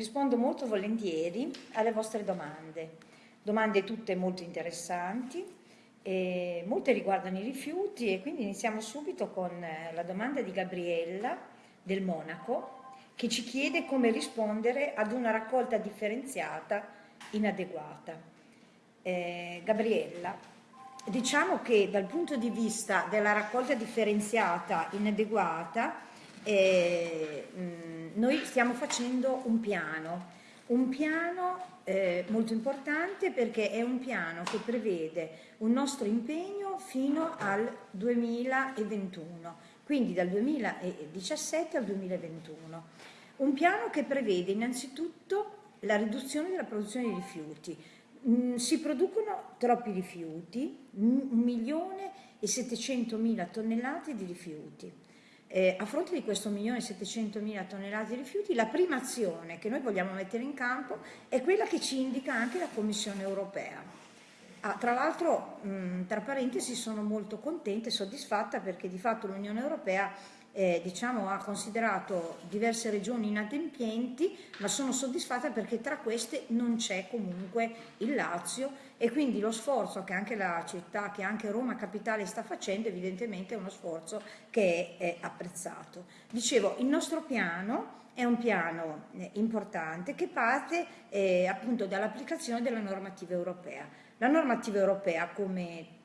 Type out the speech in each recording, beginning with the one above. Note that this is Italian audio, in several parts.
Rispondo molto volentieri alle vostre domande, domande tutte molto interessanti, molte riguardano i rifiuti e quindi iniziamo subito con eh, la domanda di Gabriella del Monaco che ci chiede come rispondere ad una raccolta differenziata inadeguata. Eh, Gabriella, diciamo che dal punto di vista della raccolta differenziata inadeguata eh, noi stiamo facendo un piano, un piano eh, molto importante perché è un piano che prevede un nostro impegno fino al 2021, quindi dal 2017 al 2021. Un piano che prevede innanzitutto la riduzione della produzione di rifiuti. Mm, si producono troppi rifiuti, un milione e 700 mila tonnellate di rifiuti eh, a fronte di questo milione e 700 mila tonnellate di rifiuti, la prima azione che noi vogliamo mettere in campo è quella che ci indica anche la Commissione europea. Ah, tra l'altro, tra parentesi, sono molto contenta e soddisfatta perché di fatto l'Unione Europea eh, diciamo, ha considerato diverse regioni inadempienti, ma sono soddisfatta perché tra queste non c'è comunque il Lazio e quindi lo sforzo che anche la città, che anche Roma Capitale sta facendo, evidentemente è uno sforzo che è, è apprezzato. Dicevo, il nostro piano è un piano eh, importante che parte eh, appunto dall'applicazione della normativa europea. La normativa europea, come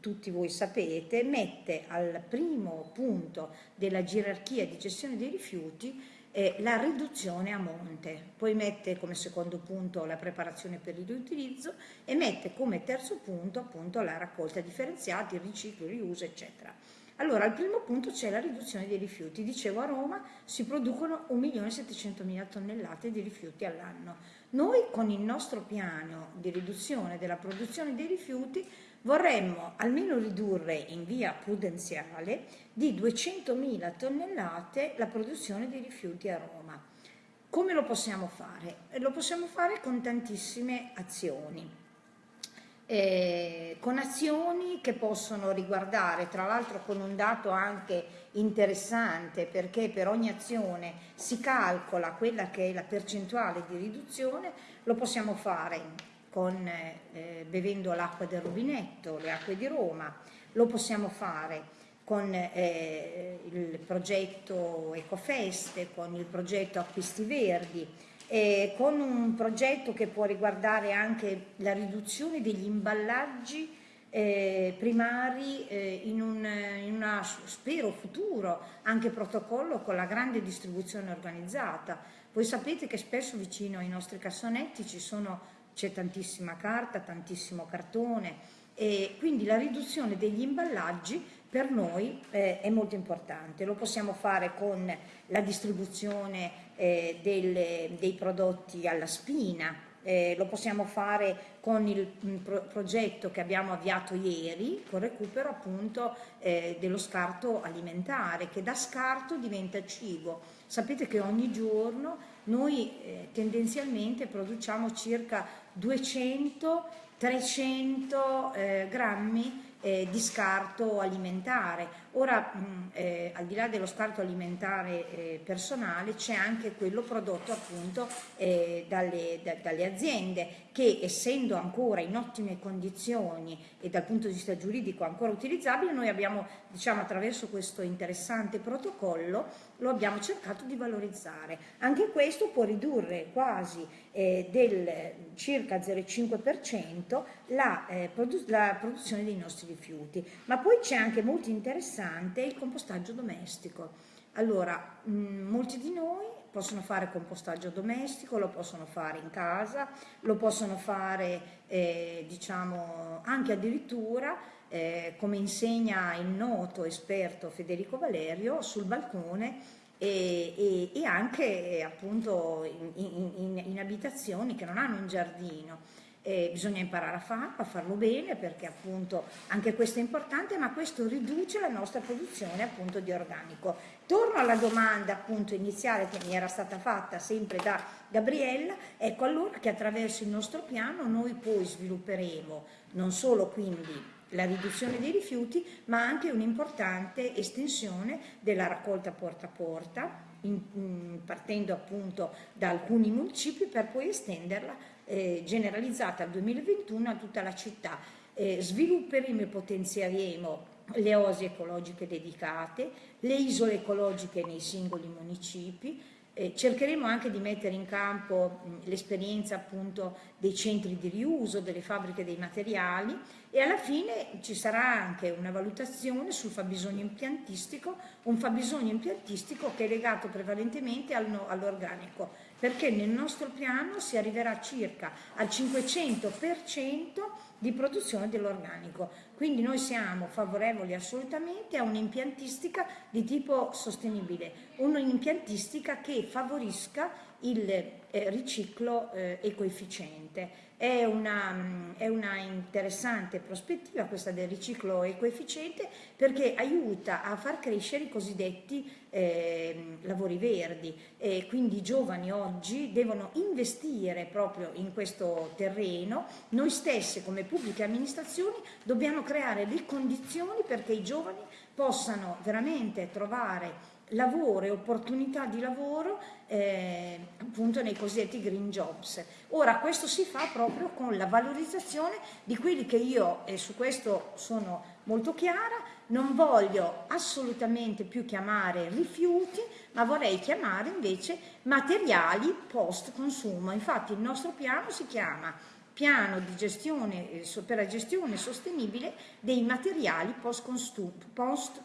tutti voi sapete, mette al primo punto della gerarchia di gestione dei rifiuti eh, la riduzione a monte, poi mette come secondo punto la preparazione per il riutilizzo e mette come terzo punto appunto la raccolta differenziata, il riciclo, il riuso eccetera. Allora al primo punto c'è la riduzione dei rifiuti, dicevo a Roma si producono 1.700.000 tonnellate di rifiuti all'anno. Noi con il nostro piano di riduzione della produzione dei rifiuti vorremmo almeno ridurre in via prudenziale di 200.000 tonnellate la produzione di rifiuti a Roma. Come lo possiamo fare? Lo possiamo fare con tantissime azioni. Eh, con azioni che possono riguardare, tra l'altro con un dato anche interessante perché per ogni azione si calcola quella che è la percentuale di riduzione, lo possiamo fare con, eh, bevendo l'acqua del rubinetto, le acque di Roma, lo possiamo fare con eh, il progetto Ecofeste, con il progetto Acquisti Verdi, eh, con un progetto che può riguardare anche la riduzione degli imballaggi eh, primari eh, in, un in una, spero futuro anche protocollo con la grande distribuzione organizzata. Voi sapete che spesso vicino ai nostri cassonetti ci sono c'è tantissima carta, tantissimo cartone e quindi la riduzione degli imballaggi per noi eh, è molto importante. Lo possiamo fare con la distribuzione eh, delle, dei prodotti alla spina, eh, lo possiamo fare con il mm, pro progetto che abbiamo avviato ieri, con recupero appunto eh, dello scarto alimentare, che da scarto diventa cibo. Sapete che ogni giorno noi eh, tendenzialmente produciamo circa 200-300 eh, grammi eh, di scarto alimentare. Ora, mh, eh, al di là dello scarto alimentare eh, personale, c'è anche quello prodotto appunto eh, dalle, da, dalle, aziende che essendo ancora in ottime condizioni e dal punto di vista giuridico ancora utilizzabile, noi abbiamo, diciamo, attraverso questo interessante protocollo, lo abbiamo cercato di valorizzare. Anche questo può ridurre quasi eh, del circa 0,5% la, eh, produ la produzione dei nostri rifiuti. Ma poi c'è anche molto interessante il compostaggio domestico. Allora, mh, molti di noi possono fare compostaggio domestico, lo possono fare in casa, lo possono fare eh, diciamo anche addirittura eh, come insegna il noto esperto Federico Valerio sul balcone e, e, e anche appunto in, in, in abitazioni che non hanno un giardino eh, bisogna imparare a farlo, a farlo bene perché appunto anche questo è importante ma questo riduce la nostra produzione appunto di organico. Torno alla domanda appunto iniziale che mi era stata fatta sempre da Gabriella, ecco allora che attraverso il nostro piano noi poi svilupperemo non solo quindi la riduzione dei rifiuti ma anche un'importante estensione della raccolta porta a porta in, in, partendo appunto da alcuni municipi per poi estenderla eh, generalizzata al 2021 a tutta la città. Eh, svilupperemo e potenzieremo le osi ecologiche dedicate, le isole ecologiche nei singoli municipi, eh, cercheremo anche di mettere in campo l'esperienza appunto dei centri di riuso, delle fabbriche dei materiali e alla fine ci sarà anche una valutazione sul fabbisogno impiantistico, un fabbisogno impiantistico che è legato prevalentemente all'organico, perché nel nostro piano si arriverà circa al 500% di produzione dell'organico. Quindi noi siamo favorevoli assolutamente a un'impiantistica di tipo sostenibile, un'impiantistica che favorisca il eh, riciclo eh, ecoefficiente. È una, è una, interessante prospettiva questa del riciclo ecoefficiente perché aiuta a far crescere i cosiddetti eh, lavori verdi e quindi i giovani oggi devono investire proprio in questo terreno. Noi stessi come pubbliche amministrazioni dobbiamo creare le condizioni perché i giovani possano veramente trovare lavoro e opportunità di lavoro eh, appunto nei cosiddetti green jobs. Ora questo si fa proprio con la valorizzazione di quelli che io, e su questo sono molto chiara, non voglio assolutamente più chiamare rifiuti, ma vorrei chiamare invece materiali post consumo. Infatti il nostro piano si chiama piano di gestione, eh, per la gestione sostenibile dei materiali post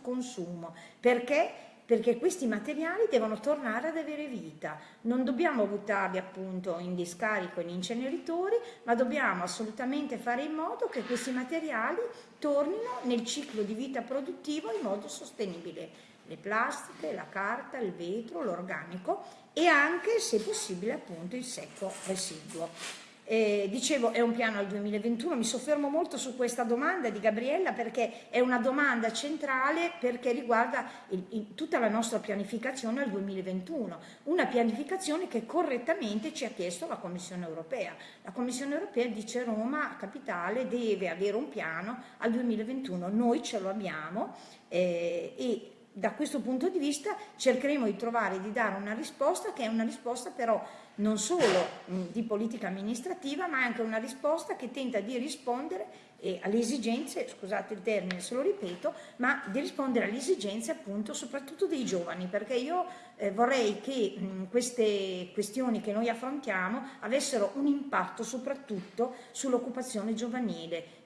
consumo. Perché? Perché questi materiali devono tornare ad avere vita. Non dobbiamo buttarli appunto in discarico, in inceneritori, ma dobbiamo assolutamente fare in modo che questi materiali tornino nel ciclo di vita produttivo in modo sostenibile. Le plastiche, la carta, il vetro, l'organico e anche, se possibile, appunto il secco residuo. Eh, dicevo è un piano al 2021, mi soffermo molto su questa domanda di Gabriella perché è una domanda centrale perché riguarda il, il, tutta la nostra pianificazione al 2021, una pianificazione che correttamente ci ha chiesto la Commissione europea. La Commissione europea dice Roma, capitale, deve avere un piano al 2021, noi ce lo abbiamo eh, e da questo punto di vista cercheremo di trovare, di dare una risposta che è una risposta però non solo di politica amministrativa ma anche una risposta che tenta di rispondere alle esigenze, scusate il termine se lo ripeto, ma di rispondere alle esigenze appunto soprattutto dei giovani perché io eh, vorrei che mh, queste questioni che noi affrontiamo avessero un impatto soprattutto sull'occupazione giovanile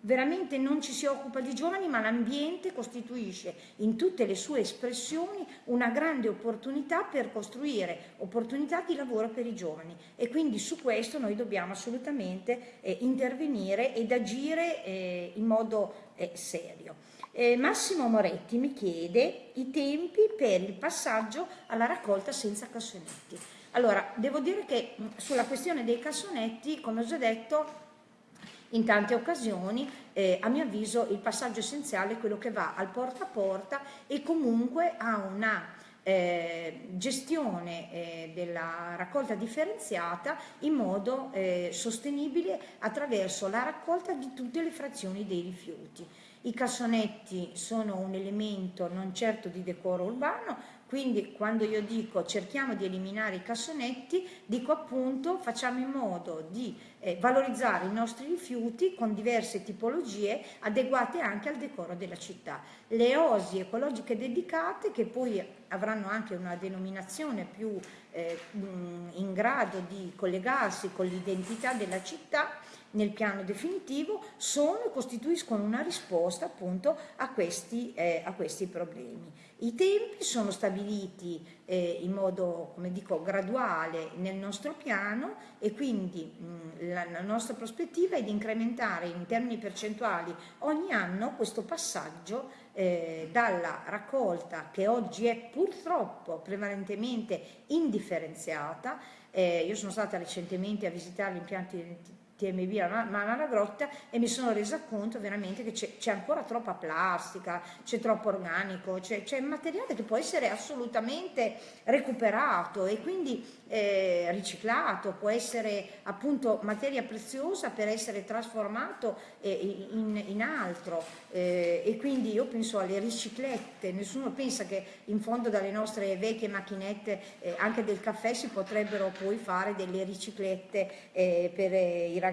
veramente non ci si occupa di giovani ma l'ambiente costituisce in tutte le sue espressioni una grande opportunità per costruire opportunità di lavoro per i giovani e quindi su questo noi dobbiamo assolutamente eh, intervenire ed agire eh, in modo eh, serio. Eh, Massimo Moretti mi chiede i tempi per il passaggio alla raccolta senza cassonetti. Allora, devo dire che sulla questione dei cassonetti, come ho già detto, in tante occasioni, eh, a mio avviso, il passaggio essenziale è quello che va al porta a porta e comunque ha una eh, gestione eh, della raccolta differenziata in modo eh, sostenibile attraverso la raccolta di tutte le frazioni dei rifiuti. I cassonetti sono un elemento non certo di decoro urbano, quindi quando io dico cerchiamo di eliminare i cassonetti, dico appunto facciamo in modo di eh, valorizzare i nostri rifiuti con diverse tipologie adeguate anche al decoro della città. Le osi ecologiche dedicate che poi avranno anche una denominazione più eh, in grado di collegarsi con l'identità della città nel piano definitivo sono e costituiscono una risposta appunto a questi, eh, a questi problemi. I tempi sono stabiliti eh, in modo, come dico, graduale nel nostro piano e quindi mh, la, la, nostra prospettiva è di incrementare in termini percentuali ogni anno questo passaggio eh, dalla raccolta che oggi è purtroppo prevalentemente indifferenziata. Eh, io sono stata recentemente a visitare gli impianti TMB la Mala Grotta e mi sono resa conto veramente che c'è ancora troppa plastica, c'è troppo organico, c'è materiale che può essere assolutamente recuperato e quindi eh, riciclato, può essere appunto materia preziosa per essere trasformato eh, in, in, altro. Eh, e quindi io penso alle riciclette, nessuno pensa che in fondo dalle nostre vecchie macchinette eh, anche del caffè si potrebbero poi fare delle riciclette eh, per eh, i ragazzi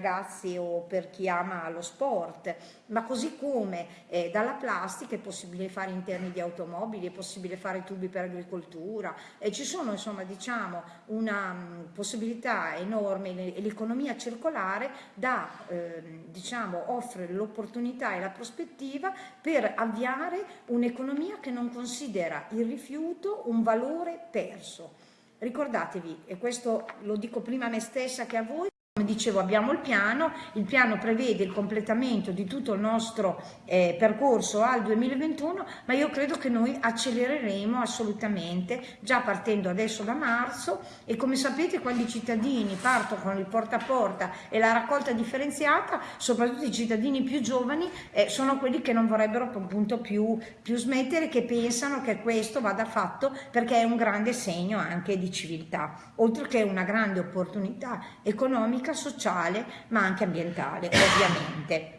o per chi ama lo sport, ma così come dalla plastica è possibile fare interni di automobili, è possibile fare tubi per agricoltura, ci sono insomma diciamo una una mm, possibilità enorme e l'economia circolare da, eh, diciamo, offre l'opportunità e la prospettiva per avviare un'economia che non considera il rifiuto un valore perso. Ricordatevi, e questo lo dico prima a me stessa che a voi, come dicevo abbiamo il piano, il piano prevede il completamento di tutto il nostro eh, percorso al 2021, ma io credo che noi accelereremo assolutamente, già partendo adesso da marzo. E come sapete quando i cittadini partono con il porta a porta e la raccolta differenziata, soprattutto i cittadini più giovani, eh, sono quelli che non vorrebbero appunto più, più smettere, che pensano che questo vada fatto perché è un grande segno anche di civiltà, oltre che una grande opportunità economica economica, sociale ma anche ambientale ovviamente.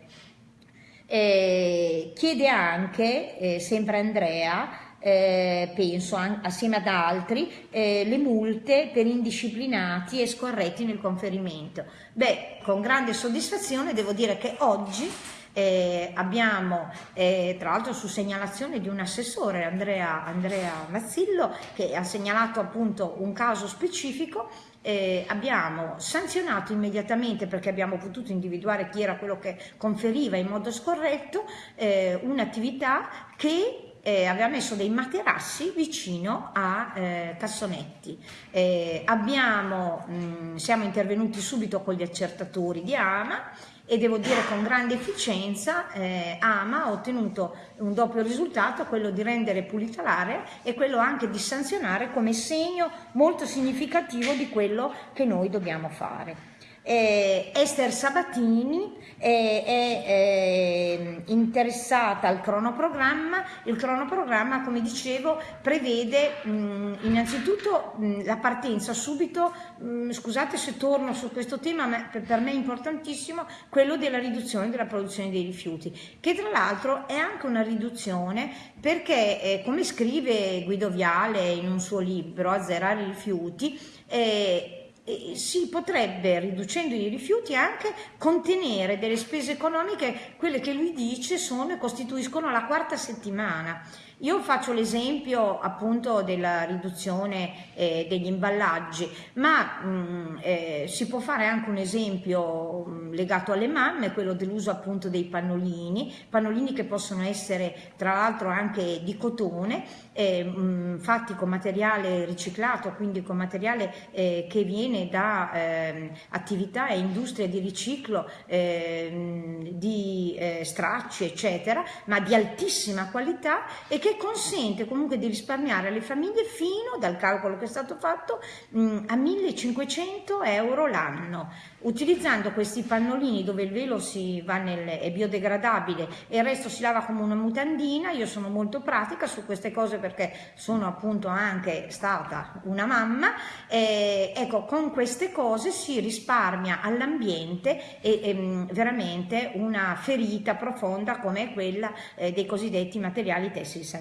Eh, chiede anche, eh, sempre Andrea, eh, penso assieme ad altri, eh, le multe per indisciplinati e scorretti nel conferimento. Beh, con grande soddisfazione devo dire che oggi eh, abbiamo eh, tra l'altro su segnalazione di un assessore Andrea, Andrea Mazzillo che ha segnalato appunto un caso specifico eh, abbiamo sanzionato immediatamente perché abbiamo potuto individuare chi era quello che conferiva in modo scorretto eh, un'attività che eh, aveva messo dei materassi vicino a eh, cassonetti. Eh, abbiamo, mh, siamo intervenuti subito con gli accertatori di AMA e devo dire con grande efficienza eh, AMA ha ottenuto un doppio risultato, quello di rendere pulita l'area e quello anche di sanzionare come segno molto significativo di quello che noi dobbiamo fare eh, Esther Sabatini è, è, è, interessata al cronoprogramma, il cronoprogramma come dicevo prevede mh, innanzitutto mh, la partenza subito, mh, scusate se torno su questo tema, ma per, me è importantissimo, quello della riduzione della produzione dei rifiuti, che tra l'altro è anche una riduzione perché eh, come scrive Guido Viale in un suo libro, Azzerare i rifiuti, eh, si potrebbe, riducendo i rifiuti, anche contenere delle spese economiche, quelle che lui dice sono, costituiscono la quarta settimana. Io faccio l'esempio appunto della riduzione eh, degli imballaggi, ma mh, mm, eh, si può fare anche un esempio mh, mm, legato alle mamme, quello dell'uso appunto dei pannolini, pannolini che possono essere tra l'altro anche di cotone, eh, mh, mm, fatti con materiale riciclato, quindi con materiale eh, che viene da ehm, attività e industrie di riciclo ehm, di eh, stracci eccetera, ma di altissima qualità e che che consente comunque di risparmiare alle famiglie fino, dal calcolo che è stato fatto, mh, a 1500 euro l'anno. Utilizzando questi pannolini dove il velo nel, è biodegradabile e il resto si lava come una mutandina, io sono molto pratica su queste cose perché sono appunto anche stata una mamma, eh, ecco con queste cose si risparmia all'ambiente e, e veramente una ferita profonda come quella eh, dei cosiddetti materiali tessili sanitari.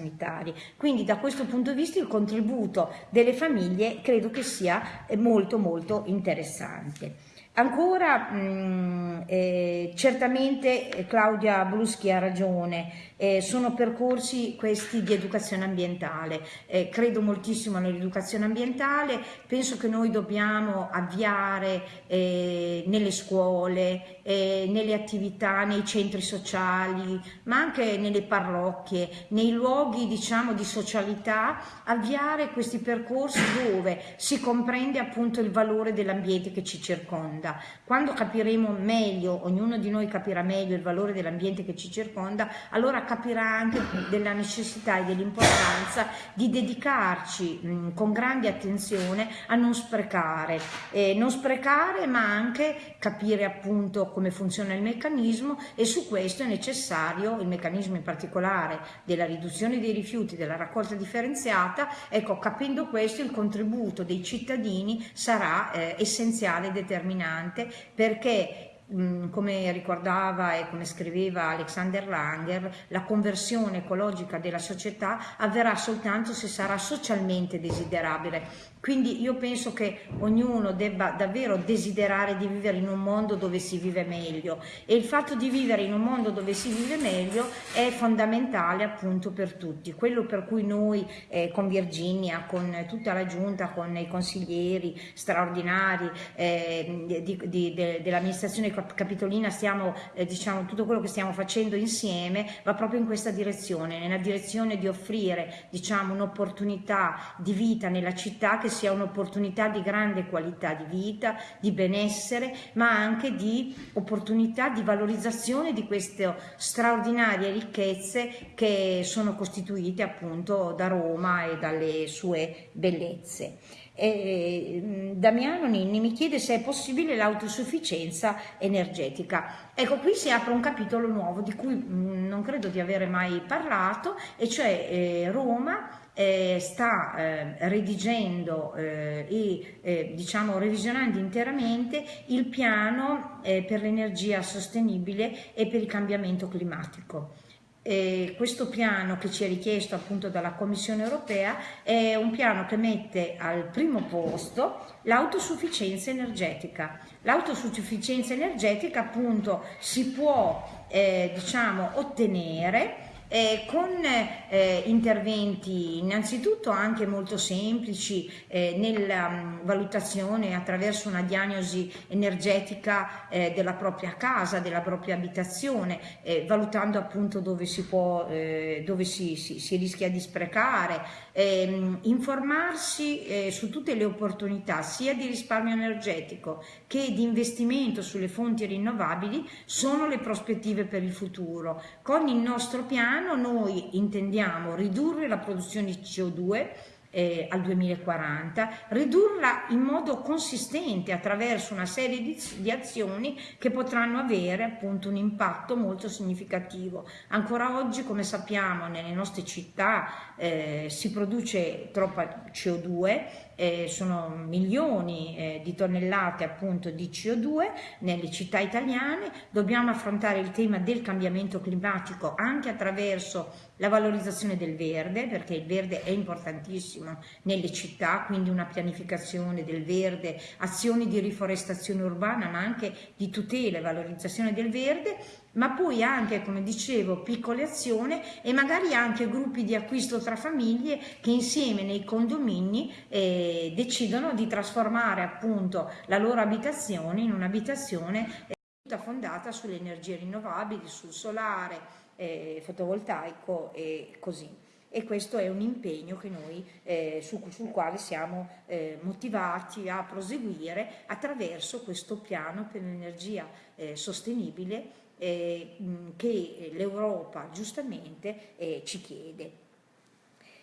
Quindi da questo punto di vista il contributo delle famiglie credo che sia eh, molto molto interessante. Ancora, mh, mm, eh, certamente eh, Claudia Bruschi ha ragione, eh, sono percorsi questi di educazione ambientale, eh, credo moltissimo nell'educazione ambientale, penso che noi dobbiamo avviare eh, nelle scuole, eh, nelle attività, nei centri sociali, ma anche nelle parrocchie, nei luoghi diciamo di socialità, avviare questi percorsi dove si comprende appunto il valore dell'ambiente che ci circonda. Quando capiremo meglio, ognuno di noi capirà meglio il valore dell'ambiente che ci circonda, allora capirà anche della necessità e dell'importanza di dedicarci mh, con grande attenzione a non sprecare, eh, non sprecare ma anche capire appunto come funziona il meccanismo e su questo è necessario il meccanismo in particolare della riduzione dei rifiuti, della raccolta differenziata, ecco capendo questo il contributo dei cittadini sarà eh, essenziale e determinante perché Mm, come ricordava e come scriveva Alexander Langer, la conversione ecologica della società avverrà soltanto se sarà socialmente desiderabile. Quindi io penso che ognuno debba davvero desiderare di vivere in un mondo dove si vive meglio e il fatto di vivere in un mondo dove si vive meglio è fondamentale appunto per tutti. Quello per cui noi eh, con Virginia, con tutta la giunta, con i consiglieri straordinari eh, de, dell'amministrazione Capitolina stiamo, eh, diciamo, tutto quello che stiamo facendo insieme va proprio in questa direzione, nella direzione di offrire, diciamo, un'opportunità di vita nella città che sia un'opportunità di grande qualità di vita, di benessere, ma anche di opportunità di valorizzazione di queste straordinarie ricchezze che sono costituite appunto da Roma e dalle sue bellezze. E Damiano Ninni mi chiede se è possibile l'autosufficienza energetica. Ecco, qui si apre un capitolo nuovo di cui non credo di avere mai parlato, e cioè eh, Roma eh, sta eh, redigendo eh, e eh, diciamo revisionando interamente il piano eh, per l'energia sostenibile e per il cambiamento climatico eh, questo piano che ci è richiesto appunto dalla Commissione europea è un piano che mette al primo posto l'autosufficienza energetica. L'autosufficienza energetica appunto si può eh, diciamo ottenere eh, con eh, interventi innanzitutto anche molto semplici eh, nella um, valutazione attraverso una diagnosi energetica eh, della propria casa, della propria abitazione, eh, valutando appunto dove si può, eh, dove si, si, si, rischia di sprecare, ehm, informarsi su tutte le opportunità sia di risparmio energetico che di investimento sulle fonti rinnovabili sono le prospettive per il futuro. Con il nostro piano piano noi intendiamo ridurre la produzione di CO2 eh, al 2040, ridurla in modo consistente attraverso una serie di, di, azioni che potranno avere appunto un impatto molto significativo. Ancora oggi, come sappiamo, nelle nostre città eh, si produce troppa CO2 eh, sono milioni eh, di tonnellate appunto di CO2 nelle città italiane, dobbiamo affrontare il tema del cambiamento climatico anche attraverso la valorizzazione del verde, perché il verde è importantissimo nelle città, quindi una pianificazione del verde, azioni di riforestazione urbana, ma anche di tutela e valorizzazione del verde ma poi anche, come dicevo, piccole azioni e magari anche gruppi di acquisto tra famiglie che insieme nei condomini eh, decidono di trasformare appunto la loro abitazione in un'abitazione eh, tutta fondata sulle energie rinnovabili, sul solare, eh, fotovoltaico e così. E questo è un impegno noi, eh, su, sul quale siamo eh, motivati a proseguire attraverso questo piano per l'energia eh, sostenibile eh, che l'Europa giustamente eh, ci chiede.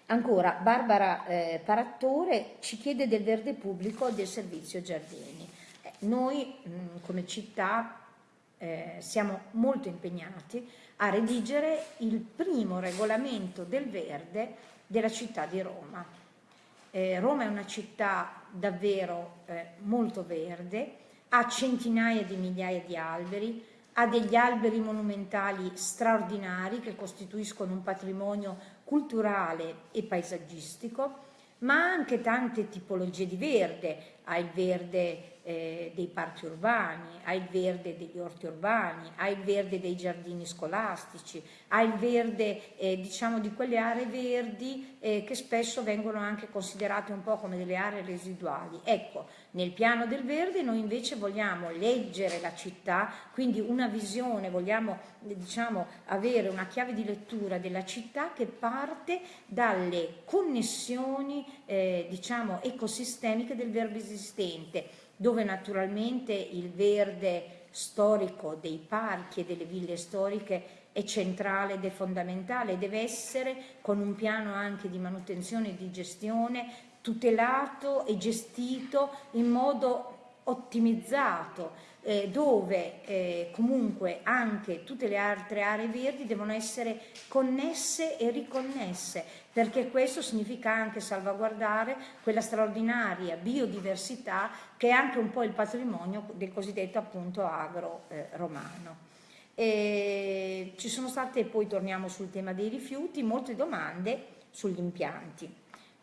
Ancora, Barbara eh, Parattore ci chiede del verde pubblico del servizio giardini. Eh, noi mh, come città eh, siamo molto impegnati a redigere il primo regolamento del verde della città di Roma. Eh, Roma è una città davvero eh, molto verde, ha centinaia di migliaia di alberi, ha degli alberi monumentali straordinari che costituiscono un patrimonio culturale e paesaggistico, ma anche tante tipologie di verde, ha il verde eh, dei parchi urbani, ha il verde degli orti urbani, ha il verde dei giardini scolastici, ha il verde eh, diciamo di quelle aree verdi eh, che spesso vengono anche considerate un po' come delle aree residuali. Ecco, nel piano del verde noi invece vogliamo leggere la città, quindi una visione, vogliamo diciamo, avere una chiave di lettura della città che parte dalle connessioni eh, diciamo, ecosistemiche del verde esistente dove naturalmente il verde storico dei parchi e delle ville storiche è centrale ed è fondamentale, deve essere con un piano anche di manutenzione e di gestione tutelato e gestito in modo ottimizzato, eh, dove eh, comunque anche tutte le altre aree verdi devono essere connesse e riconnesse, perché questo significa anche salvaguardare quella straordinaria biodiversità che è anche un po' il patrimonio del cosiddetto appunto agro eh, romano. E ci sono state, poi torniamo sul tema dei rifiuti, molte domande sugli impianti.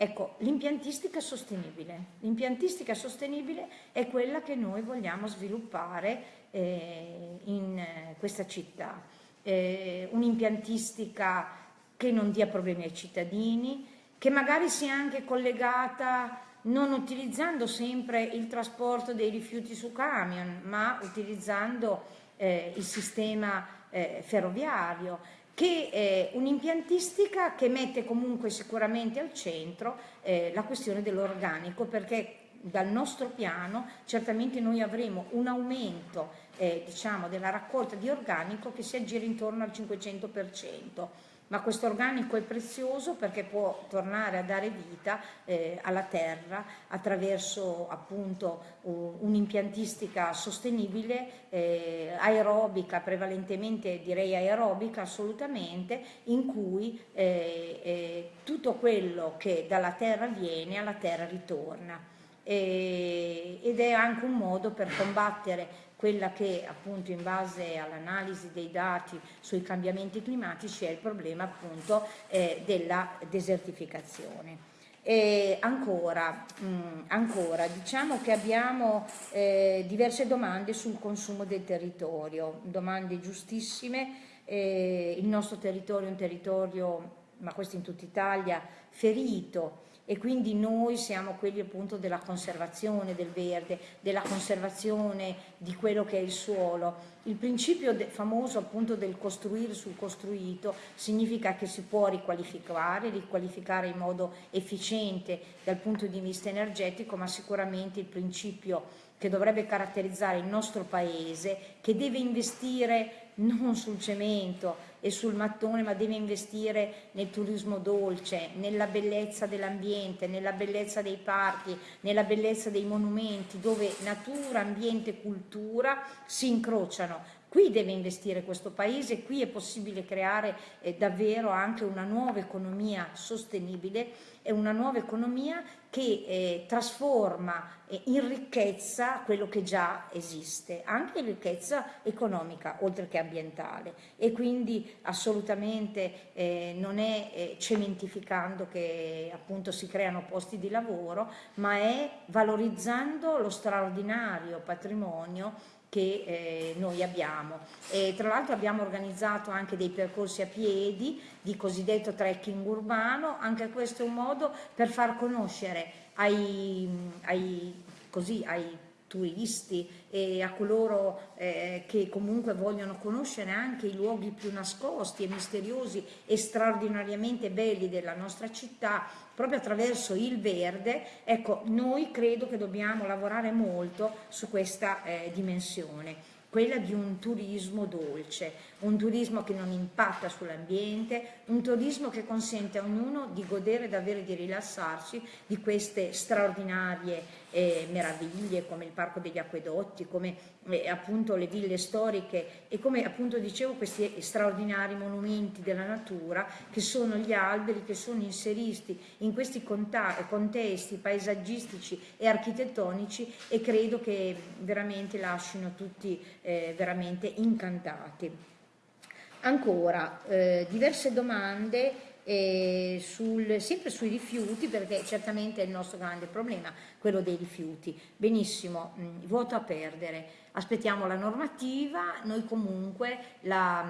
Ecco, l'impiantistica sostenibile. L'impiantistica sostenibile è quella che noi vogliamo sviluppare eh, in eh, questa città. Eh, un'impiantistica che non dia problemi ai cittadini, che magari sia anche collegata non utilizzando sempre il trasporto dei rifiuti su camion, ma utilizzando eh, il sistema eh, ferroviario che è un'impiantistica che mette comunque sicuramente al centro eh, la questione dell'organico perché dal nostro piano certamente noi avremo un aumento eh, diciamo, della raccolta di organico che si aggira intorno al 500% ma questo organico è prezioso perché può tornare a dare vita eh, alla terra attraverso appunto un'impiantistica sostenibile, eh, aerobica, prevalentemente direi aerobica assolutamente, in cui eh, eh tutto quello che dalla terra viene alla terra ritorna. ed è anche un modo per combattere quella che appunto in base all'analisi dei dati sui cambiamenti climatici è il problema appunto eh, della desertificazione. E ancora, mh, mm, ancora, diciamo che abbiamo eh, diverse domande sul consumo del territorio, domande giustissime, eh, il nostro territorio è un territorio, ma questo in tutta Italia, ferito e quindi noi siamo quelli appunto della conservazione del verde, della conservazione di quello che è il suolo. Il principio famoso appunto del costruire sul costruito significa che si può riqualificare, riqualificare in modo efficiente dal punto di vista energetico, ma sicuramente il principio che dovrebbe caratterizzare il nostro paese, che deve investire non sul cemento, e sul mattone, ma deve investire nel turismo dolce, nella bellezza dell'ambiente, nella bellezza dei parchi, nella bellezza dei monumenti, dove natura, ambiente e cultura si incrociano. Qui deve investire questo paese, qui è possibile creare eh, davvero anche una nuova economia sostenibile e una nuova economia che eh, trasforma eh, in ricchezza quello che già esiste, anche in ricchezza economica oltre che ambientale. E quindi assolutamente eh, non è eh, cementificando che appunto si creano posti di lavoro, ma è valorizzando lo straordinario patrimonio che eh, noi abbiamo. E, tra l'altro abbiamo organizzato anche dei percorsi a piedi di cosiddetto trekking urbano, anche questo è un modo per far conoscere ai, ai, così, ai turisti e a coloro eh, che comunque vogliono conoscere anche i luoghi più nascosti e misteriosi e straordinariamente belli della nostra città, proprio attraverso il verde, ecco, noi credo che dobbiamo lavorare molto su questa eh, dimensione quella di un turismo dolce, un turismo che non impatta sull'ambiente, un turismo che consente a ognuno di godere davvero di rilassarsi di queste straordinarie eh, meraviglie come il Parco degli Acquedotti, come eh, appunto le ville storiche e come appunto dicevo questi straordinari monumenti della natura che sono gli alberi che sono inseriti in questi contesti paesaggistici e architettonici e credo che veramente lasciano tutti eh, veramente incantati. Ancora, eh, diverse domande sul, sempre sui rifiuti, perché certamente è il nostro grande problema, quello dei rifiuti. Benissimo, mh, mm, vuoto a perdere aspettiamo la normativa, noi comunque la,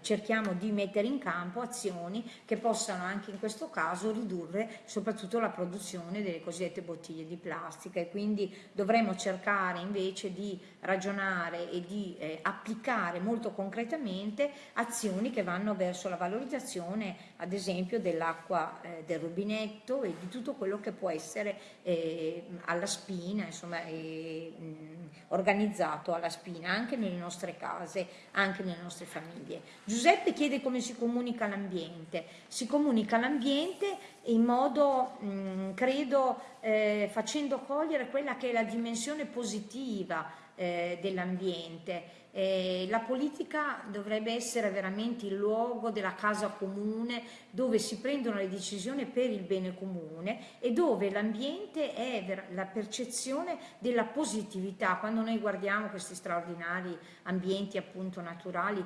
cerchiamo di mettere in campo azioni che possano anche in questo caso ridurre soprattutto la produzione delle cosiddette bottiglie di plastica e quindi dovremo cercare invece di ragionare e di eh, applicare molto concretamente azioni che vanno verso la valorizzazione ad esempio dell'acqua eh, del rubinetto e di tutto quello che può essere eh, alla spina, insomma, eh, organizzato alla spina anche nelle nostre case, anche nelle nostre famiglie. Giuseppe chiede come si comunica l'ambiente. Si comunica l'ambiente in modo, mh, credo, eh, facendo cogliere quella che è la dimensione positiva eh, dell'ambiente eh, la politica dovrebbe essere veramente il luogo della casa comune dove si prendono le decisioni per il bene comune e dove l'ambiente è la percezione della positività. Quando noi guardiamo questi straordinari ambienti appunto naturali,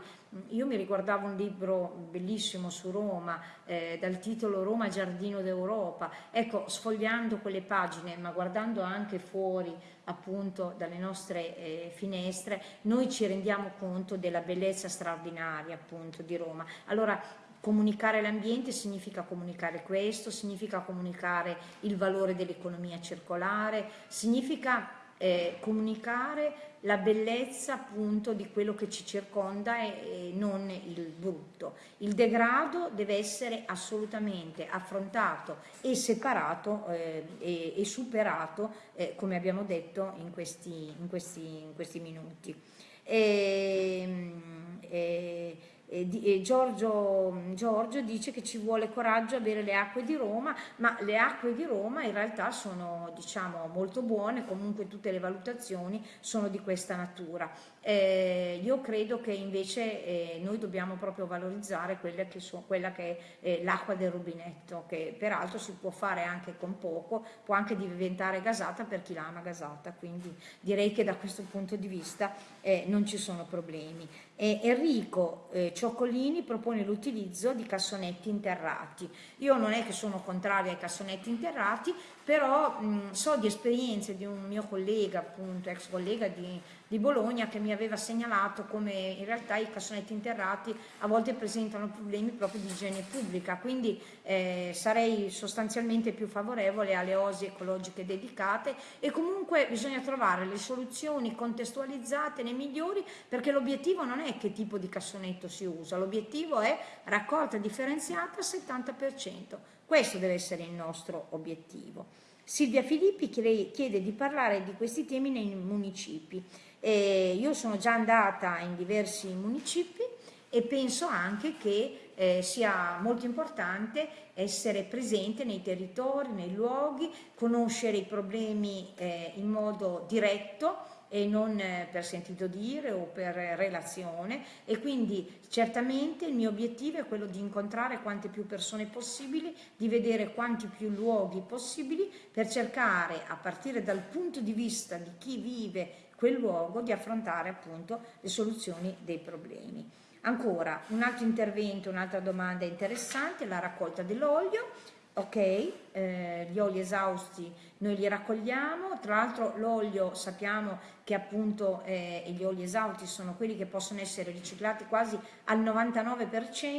io mi riguardavo un libro bellissimo su Roma eh, dal titolo Roma Giardino d'Europa, ecco sfogliando quelle pagine ma guardando anche fuori appunto dalle nostre eh, finestre noi ci rendiamo conto della bellezza straordinaria appunto di Roma. Allora comunicare l'ambiente significa comunicare questo, significa comunicare il valore dell'economia circolare, significa eh, comunicare la bellezza appunto di quello che ci circonda e, e, non il brutto. Il degrado deve essere assolutamente affrontato e separato eh, e, e, superato eh, come abbiamo detto in questi, in questi, in questi minuti. E, ehm, e, e Giorgio, Giorgio, dice che ci vuole coraggio a bere le acque di Roma, ma le acque di Roma in realtà sono diciamo, molto buone, comunque tutte le valutazioni sono di questa natura. Eh, io credo che invece eh, noi dobbiamo proprio valorizzare quella che, so, quella che è eh, l'acqua del rubinetto, che peraltro si può fare anche con poco, può anche diventare gasata per chi l'ama gasata, quindi direi che da questo punto di vista eh, non ci sono problemi. Enrico eh, Cioccolini propone l'utilizzo di cassonetti interrati. Io non è che sono contraria ai cassonetti interrati, però mh, so di esperienze di un mio collega, appunto ex collega di, di, Bologna, che mi aveva segnalato come in realtà i cassonetti interrati a volte presentano problemi proprio di igiene pubblica, quindi eh, sarei sostanzialmente più favorevole alle osi ecologiche dedicate e comunque bisogna trovare le soluzioni contestualizzate nei migliori perché l'obiettivo non è che tipo di cassonetto si usa, l'obiettivo è raccolta differenziata al 70%. Questo deve essere il nostro obiettivo. Silvia Filippi chiede di parlare di questi temi nei municipi. Eh, io sono già andata in diversi municipi e penso anche che eh, sia molto importante essere presente nei territori, nei luoghi, conoscere i problemi eh, in modo diretto e non eh, per sentito dire o per relazione e quindi certamente il mio obiettivo è quello di incontrare quante più persone possibili, di vedere quanti più luoghi possibili per cercare a partire dal punto di vista di chi vive quel luogo di affrontare appunto le soluzioni dei problemi. Ancora, un altro intervento, un'altra domanda interessante, la raccolta dell'olio ok, eh, gli oli esausti noi li raccogliamo, tra l'altro l'olio sappiamo che appunto eh, gli oli esausti sono quelli che possono essere riciclati quasi al 99%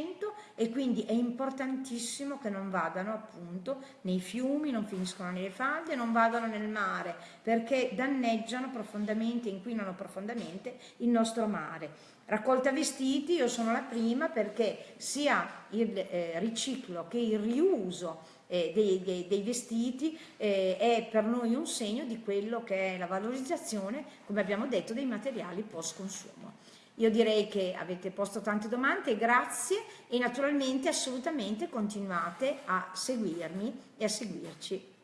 e quindi è importantissimo che non vadano appunto nei fiumi, non finiscono nelle falde, non vadano nel mare perché danneggiano profondamente, inquinano profondamente il nostro mare. Raccolta vestiti, io sono la prima perché sia il eh, riciclo che il riuso eh, dei, dei, dei, vestiti eh, è per noi un segno di quello che è la valorizzazione, come abbiamo detto, dei materiali post consumo. Io direi che avete posto tante domande, grazie e naturalmente assolutamente continuate a seguirmi e a seguirci.